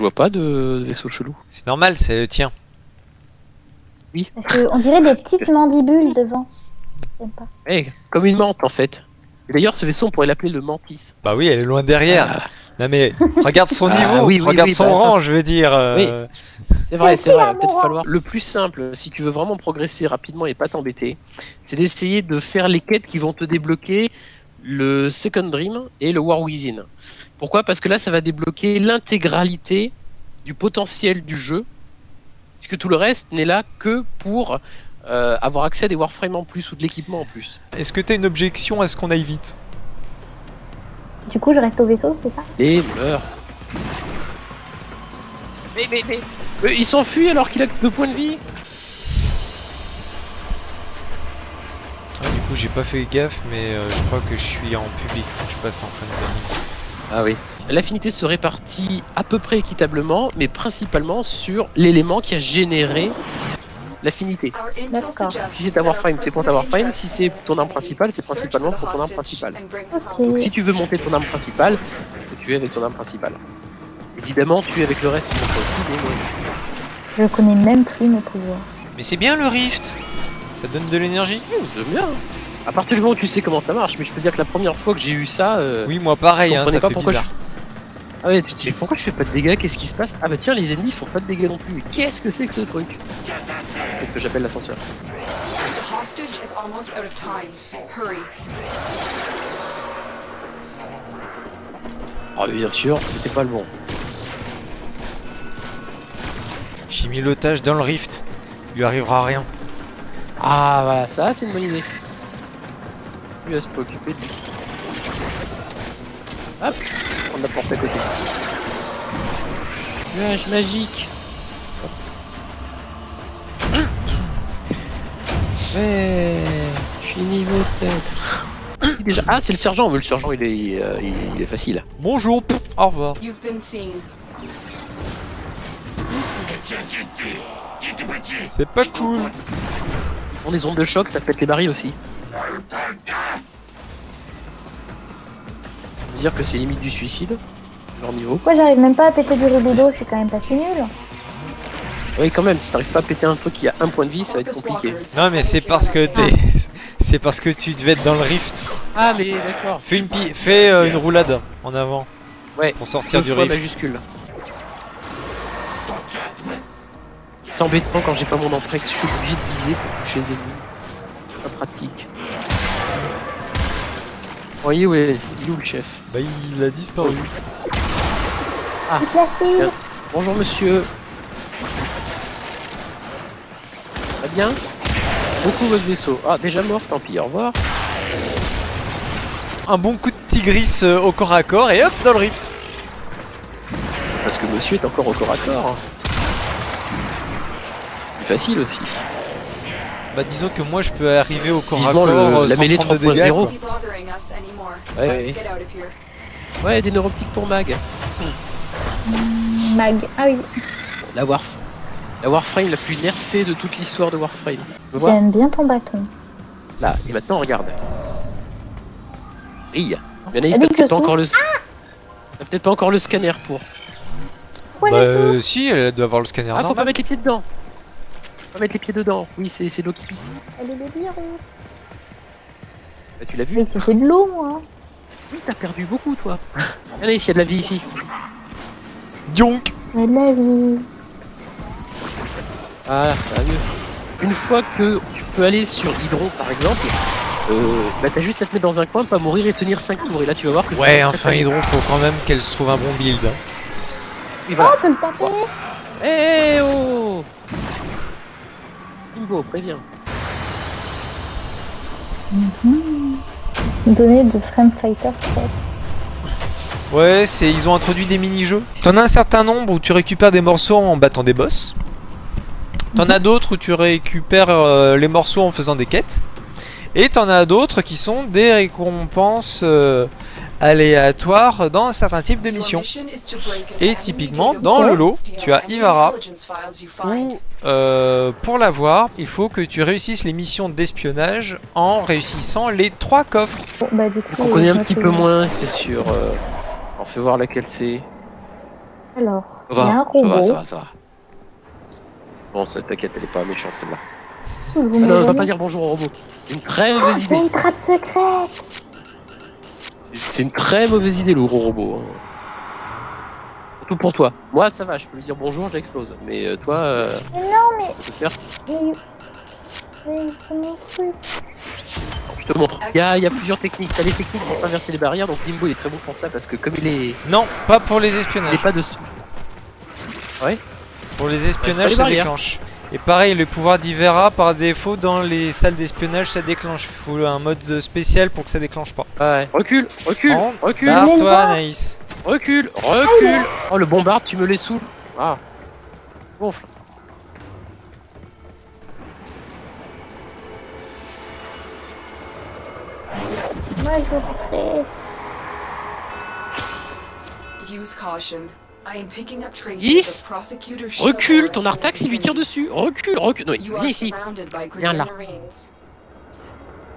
Je vois pas de, de vaisseau chelou. C'est normal, c'est le tien. Parce qu'on dirait des petites mandibules devant. Pas. Eh, comme une menthe en fait. D'ailleurs, ce vaisseau, on pourrait l'appeler le Mantis. Bah oui, elle est loin derrière. Non mais regarde son Ah, niveau, oui, oui, regarde oui, son bah, rang, je veux dire. euh, C'est vrai, c'est vrai. Peut-être falloir. Le plus simple, si tu veux vraiment progresser rapidement et pas t'embêter, c'est d'essayer de faire les quêtes qui vont te débloquer le Second Dream et le War Within. Pourquoi? Parce que là, ça va débloquer l'intégralité du potentiel du jeu, puisque tout le reste n'est là que pour euh, avoir accès à des Warframes en plus ou de l'équipement en plus. Est-ce que t'as une objection à ce qu'on aille vite? Du coup, je reste au vaisseau, c'est ça? Et meurt. Mais, mais, mais, mais il s'enfuit alors qu'il a que deux points de vie coup j'ai pas fait gaffe mais euh, je crois que je suis en public, faut que je passe en fin de zone. Ah oui. L'affinité se répartit à peu près équitablement, mais principalement sur l'élément qui a généré l'affinité. D'accord. Si c'est ta Warframe, c'est pour ta Warframe. Si c'est ton arme principale, c'est principalement pour ton arme principale. Donc Ok. si tu veux monter ton arme principale, faut tuer avec ton arme principale. Évidemment, tuer avec le reste, tu aussi des moyens. Je connais même plus mes pouvoirs. Mais c'est bien le rift Ça donne de l'énergie Mmh, J'aime bien. À partir du moment où tu sais comment ça marche, mais je peux dire que la première fois que j'ai eu ça, euh, Oui moi pareil, hein, comprenais ça pas fait pourquoi bizarre. je... Ah ouais, tu te dis pourquoi je fais pas de dégâts, qu'est-ce qui se passe? Ah bah tiens, les ennemis font pas de dégâts non plus. Qu'est-ce que c'est que ce truc? Peut-être que j'appelle l'ascenseur. Hurry. Oh mais bien sûr, c'était pas le bon. J'ai mis l'otage dans le rift, il lui arrivera rien. Ah voilà, ça c'est une bonne idée. Va se préoccuper de lui. Hop, on a porté à côté. Nuage magique. Ouais, je suis niveau 7. Déjà... Ah, c'est le sergent, le sergent il est, euh, il, il est facile. Bonjour, au revoir. You've been seen. C'est pas cool. On des ondes de choc, ça pète les barils aussi. Dire que c'est limite du suicide, leur niveau. Pourquoi j'arrive même pas à péter du rubido Je suis quand même pas si nul. Oui, quand même, si t'arrives pas à péter un truc qui a un point de vie, ça va être compliqué. Non mais c'est parce que t'es... C'est parce que tu devais être dans le rift. Ah, mais d'accord. Fais une, pi- fais euh, une roulade en avant. Ouais. Pour sortir Deux du fois rift. majuscule. C'est embêtant quand j'ai pas mon emprunt, que je suis obligé de viser pour toucher les ennemis. Pas pratique. Vous voyez où est, il est où le chef Bah il a disparu. Bien. Bonjour monsieur. Très bien. Beaucoup votre vaisseau. Ah, déjà mort, tant pis, au revoir. Un bon coup de tigris euh, au corps à corps et hop dans le rift. Parce que monsieur est encore au corps à corps. Plus facile aussi. Bah disons que moi je peux arriver au corps à corps le- euh, la sans mêlée prendre de 3.0. dégâts. Ouais, Let's ouais. get out of here. Ouais, des neuroptiques pour Mag. Mag. Ah oui. La Warf. La Warframe la plus nerfée de toute l'histoire de Warframe. J'aime bien ton bâton. Là, et maintenant regarde. Brille. Anaïs, Elle t'as peut-être pas encore le. T'as peut-être pas encore le scanner pour. Bah euh, si, elle doit avoir le scanner Ah, faut pas mettre les pieds dedans. Faut pas mettre les pieds dedans. Oui, c'est c'est l'eau qui pique. Elle est birons. Bah, tu l'as vu Mais c'était de l'eau, moi. Oui, t'as perdu beaucoup, toi. Anaïs, il y a de la vie ici. Donc Mais de la vie. Ah, ça va mieux. Une fois que tu peux aller sur Hydron, par exemple, euh, bah t'as juste à te mettre dans un coin, pas mourir et tenir 5 tours. Et là, tu vas voir que Ouais, enfin Hydron, faut quand même qu'elle se trouve un bon build. bien. Et voilà. Oh, peut le taper. Eh oh Kimbo, préviens. Donner de Frame Fighter. Ouais, c'est ils ont introduit des mini-jeux. T'en as un certain nombre où tu récupères des morceaux en battant des boss. T'en as d'autres où tu récupères euh, les morceaux en faisant des quêtes. Et t'en as d'autres qui sont des récompenses euh, aléatoires dans un certain type de mission Et typiquement, dans le lot, tu as Ivara. Où, euh, pour l'avoir, il faut que tu réussisses les missions d'espionnage en réussissant les trois coffres. Bon, bah, du coup, On connaît je un petit peu moins, c'est sûr. Euh... On fait voir laquelle c'est. Alors, Il y a un va, ça va, robot. ça va, ça va. Bon, ça, t'inquiète, elle est pas méchante celle-là. Ah non, on va voyez pas dire bonjour au robot. C'est une très mauvaise C'est idée. une trappe secrète C'est une très mauvaise idée le gros robot. hein. Surtout pour toi. Moi ça va, je peux lui dire bonjour, j'explose. Mais euh, toi, euh, non, mais... faire. C'est. Je te montre. Il y a, il y a plusieurs techniques. T'as les techniques pour traverser les barrières, donc Limbo il est très bon pour ça parce que comme il est, Non, pas pour les il est espionnages. pas de. Pour les espionnages, ça barrières. déclenche. Et pareil, le pouvoir d'Ivera, par défaut, dans les salles d'espionnage, ça déclenche. Il faut un mode spécial pour que ça déclenche pas. Ouais. Recule, recule, recule. Barre-toi. Anaïs. Recule, recule. Oh le bombarde, tu me les saoules. Ah. Gonfle. Moi, je veux rentrer. Use caution. I am picking up traces Yes. of prosecutor Recule, ton Artax il lui tire dessus. Recule, recule. Non, viens ici. Viens là.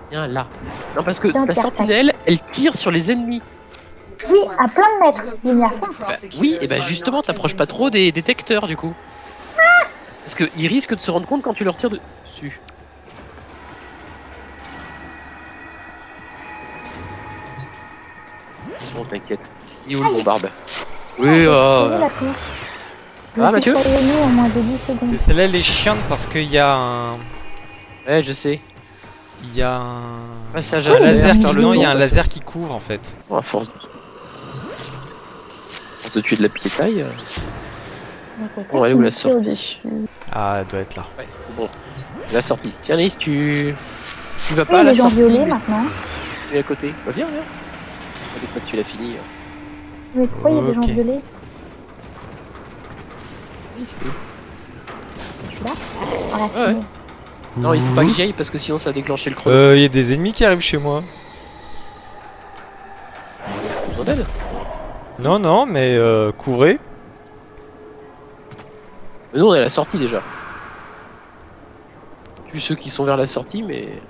Viens là. Non parce que Pierre, sentinelle, elle tire sur les ennemis. Oui, à plein de mètres, lumière Bah, oui, et bah are justement, t'approches pas trop des détecteurs du coup. Parce qu'ils risquent de se rendre compte quand tu leur tires dessus. Bon, t'inquiète. Il est où le bombarde Oui, oh, Ah, Mathieu suis prévenue en moins de 10 secondes. C'est celle-là, elle est chiante parce qu'il y a un. ouais, je sais. Il y a un. Passage un à laser qui. Non, il y a un laser qui couvre en fait. Bon, à force de... tuer de la piétaille. Bon, elle est où la sortie. Ah, elle doit être là. Ouais, c'est bon. La sortie. Tiens, Nice, tu. Tu vas Oui, pas à la les gens sortie. violets mais maintenant. tu es à côté. Bah, viens, viens. Avec tu l'as fini. hein. Mais pourquoi il y a des gens Ok. violets Oui, c'était où Je suis là Ah, Ouais. Non, il faut pas que j'y aille parce que sinon ça va déclencher le chrono. Euh, il y a des ennemis qui arrivent chez moi. Besoin d'aide Non, non, mais euh, couvrez. Mais nous on est à la sortie déjà. Plus ceux qui sont vers la sortie, mais.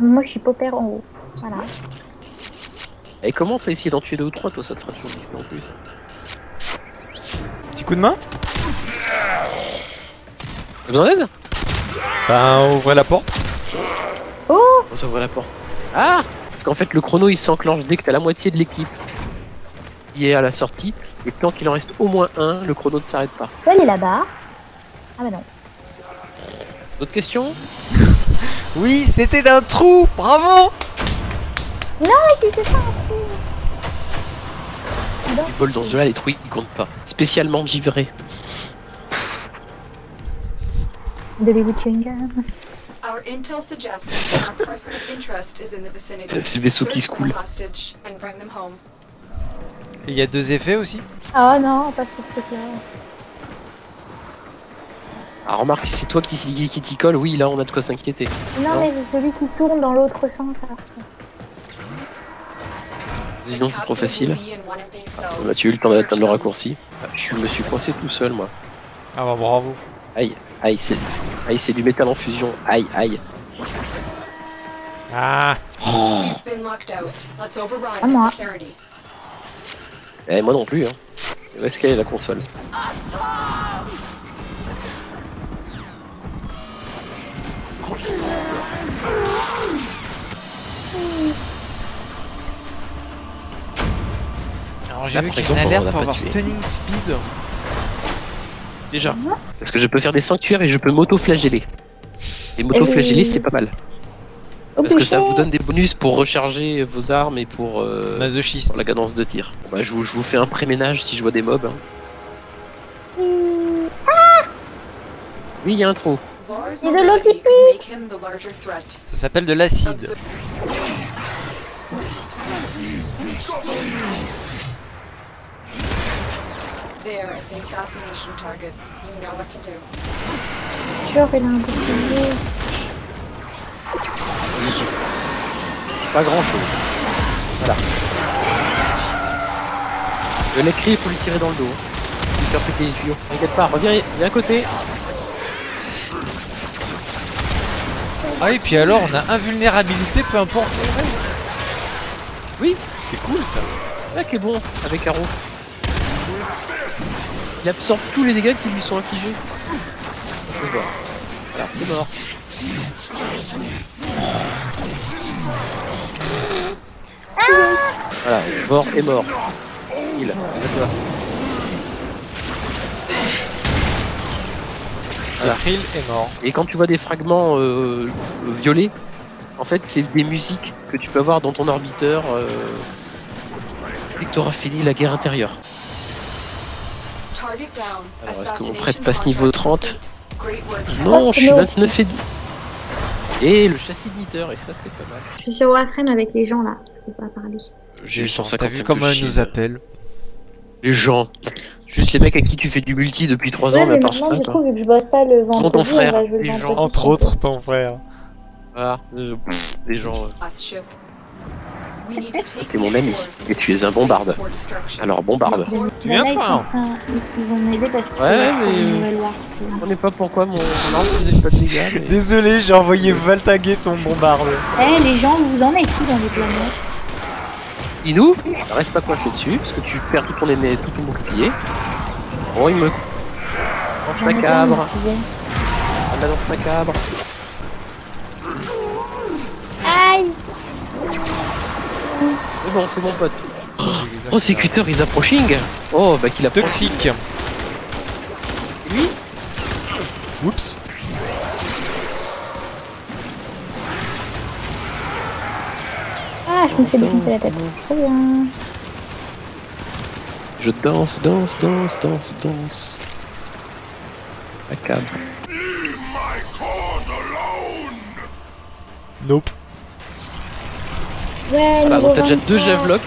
Moi, je suis popper en haut. Voilà. Elle commence à essayer d'en tuer deux ou trois, toi ça te fera toujours en plus. Petit coup de main T'as besoin d'aide? Ben, ouvrez la porte. On s'ouvre la porte. Ah Parce qu'en fait le chrono il s'enclenche dès que t'as la moitié de l'équipe qui est à la sortie. Et tant qu'il en reste au moins un, le chrono ne s'arrête pas. Tu peux aller là-bas Ah bah non. D'autres questions? Oui, c'était d'un trou Bravo C'était ça un trou Du bol dans ce jeu là, les trous ils comptent pas. Spécialement givré. De baby chewing gum. Our intel suggests that a person of interest is in the vicinity. C'est le vaisseau qui se coule. Il y a deux effets aussi. Oh non, pas ce truc-là. Ah remarque, si c'est toi qui, t'y colle, oui là on a de quoi s'inquiéter. Non, Non. mais c'est celui qui tourne dans l'autre sens. Sinon c'est trop facile. will be in one of these cells. Bah, tu as eu le temps d'atteindre le raccourci. Ah, Je me suis coincé tout seul moi. Ah bah bravo. Aïe, aïe, c'est aïe, c'est du métal en fusion. Aïe, aïe. Ah Ah, moi. Eh, moi non plus. Hein. Où est-ce qu'elle est la console Alors j'ai vu qu'il y a une alerte pour avoir tué. stunning speed. Déjà. Parce que je peux faire des sanctuaires et je peux m'auto-flageller. Et m'auto-flageller, c'est pas mal. Parce que ça vous donne des bonus pour recharger vos armes et pour, euh, Masochiste. pour la cadence de tir. Bah, je, vous, je vous fais un pré-ménage si je vois des mobs. hein. Oui, il y a un trou. Et de l'eau qui. Ça s'appelle de l'acide. Observe- There is the assassination target. You know what to do. Genre, il a un bouclier. Pas grand chose. Voilà. Le nez il faut lui tirer dans le dos. Lui faire péter les tuyaux. T'inquiète pas, reviens, viens à côté. Ah et puis alors on a invulnérabilité peu importe. Oui. C'est cool ça. C'est ça qui est bon avec Arrow. Il absorbe tous les dégâts qui lui sont infligés. Voilà, c'est mort. Voilà, mort est mort. Il, toi. La Krill est mort. Et quand tu vois des fragments euh, violets, en fait, c'est des musiques que tu peux avoir dans ton orbiteur euh, dès que tu auras fini la guerre intérieure. Alors, est-ce que mon Assassination prêtre passe niveau contract 30 complete. Great work. Non, je suis non. 29 et 10. Et le châssis de meter, et ça, c'est pas mal. Je suis sur Warframe avec les gens là. Je peux pas parler. J'ai eu gens, 150 T'as vu comment elle nous appelle Les gens. Juste les mecs à qui tu fais du multi depuis 3 ans, Ouais, mais part maintenant, ça. du coup, vu que je bosse pas le vendredi, ton frère, on va jouer le les gens. Entre autres, ton frère. Voilà, des gens. euh. T'es mon ami, et tu es un bombarde. Alors, bombarde. Tu viens, toi, ils vont m'aider parce faut Ouais, mais-. On n'est pas pourquoi mon mon arme faisait pas de dégâts. Mais... Désolé, j'ai envoyé Valtaguer ton bombarde. Eh, les gens, vous en êtes où dans les planètes? Inou, reste pas coincé dessus, parce que tu perds tout ton aimé, tout ton bouclier. Oh, il me. Plein, macabre. Ah, la macabre. Bon, c'est mon pote. Oh, ces cutters, ils approaching Oh, bah qu'il approche. Toxique. Lui Oups. Ah, je me fais défoncer la tête. Très bien. Je danse, danse, danse, danse, danse. Macabre. Nope. Ouais, Voilà, donc t'as déjà deux 23. javelocks.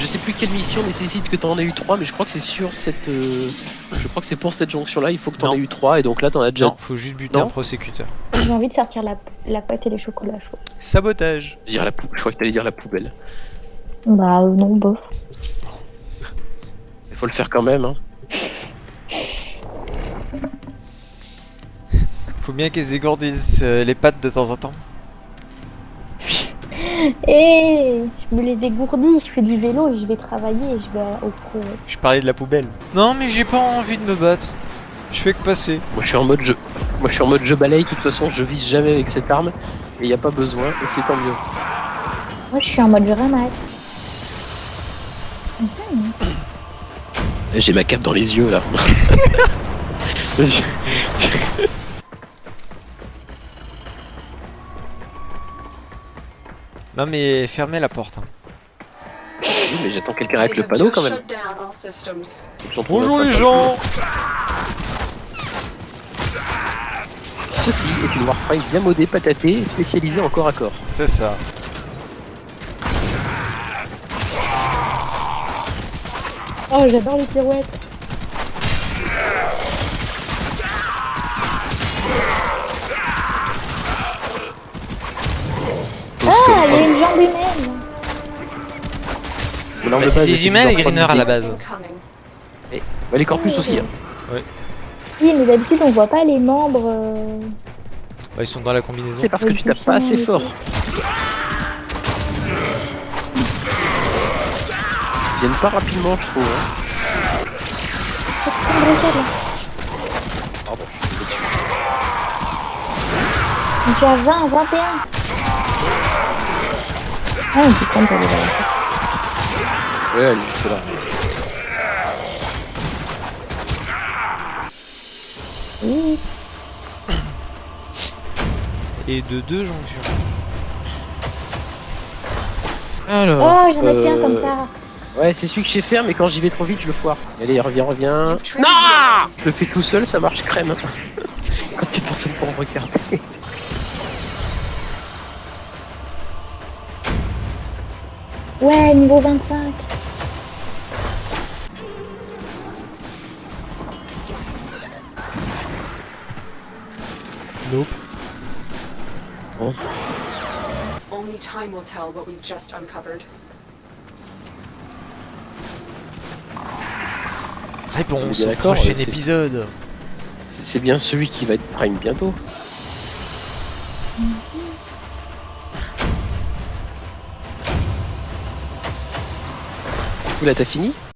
Je sais plus quelle mission nécessite que t'en aies eu trois, mais je crois que c'est sur cette. euh, Je crois que c'est pour cette jonction là, il faut que t'en aies eu trois, et donc là t'en as déjà. Non, faut juste buter Non. un prosécuteur. J'ai envie de sortir la, la pâte et les chocolats chauds. Sabotage. Dire la pou- Je crois que t'allais dire la poubelle. Bah, euh, non, bof. Il faut le faire quand même, hein. Faut bien qu'ils se dégourdissent euh, les pattes de temps en temps. Eh, je me les dégourdis, je fais du vélo et je vais travailler et je vais au pro. Je parlais de la poubelle. Non, mais j'ai pas envie de me battre. Je fais que passer. Moi je suis en mode jeu. Moi je suis en mode je balaye, de toute façon je vise jamais avec cette arme, et y a pas besoin, et c'est tant mieux. Moi, je suis en mode je ramasse. J'ai ma cape dans les yeux là. Non, mais fermez la porte. hein. Oui, mais j'attends quelqu'un avec le panneau quand même. Bonjour les gens Ceci est une Warframe bien modée, patatée, et spécialisée en corps à corps. C'est ça. Oh, j'adore les pirouettes. Ah, il y a une jambe humaine. Bah, c'est des humains, les Greeners, à la 3D. base. Bah, les corpus aussi. Hein. Oui, mais d'habitude, on voit pas les membres. euh, Bah, ils sont dans la combinaison. C'est parce que tu tapes pas assez fort. Ils viennent pas rapidement, je trouve. hein. Pardon, je suis dessus. Je suis à 20, 21. Ah, on peut prendre pour les. Ouais, elle est juste là. Oui. Et de deux jonctions. Alors. Oh, j'en ai fait un euh, comme ça. Ouais, c'est celui que j'ai fait, mais quand j'y vais trop vite, je le foire. Allez, reviens, reviens. Lives. Je le fais tout seul, ça marche crème. Quand il y a personne pour me regarder. Ouais, niveau 25. Nope. Only time will tell what we've just uncovered. Réponse au prochain épisode. C'est bien celui qui va être prime bientôt. Là, t'as fini?